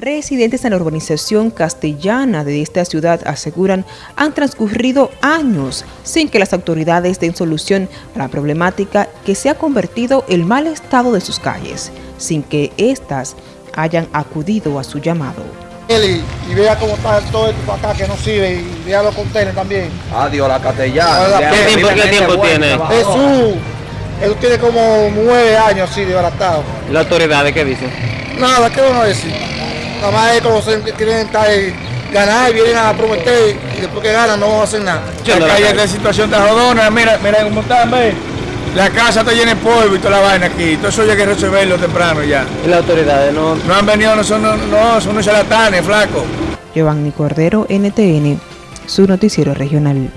Residentes en la urbanización castellana de esta ciudad aseguran han transcurrido años sin que las autoridades den solución a la problemática que se ha convertido el mal estado de sus calles, sin que éstas hayan acudido a su llamado. Y, vea cómo está todo esto acá que no sirve y vea los contenedores también. Adiós, la castellana. ¿Qué tiempo, qué tiempo tiene? Jesús, él tiene como nueve años así de baratado. ¿Y las autoridades qué dicen? Nada, ¿qué van a decir? Nada más es como se quieren estar, ganar y vienen a prometer y después que ganan no hacer nada. La calle de situación de jodona, mira, mira cómo están, ve. La casa está llena de polvo y toda la vaina aquí. Todo eso hay que resolverlo temprano ya. ¿Y las autoridades no? No han venido, no son, no, son unos charlatanes, flaco. Giovanni Cordero, NTN, su noticiero regional.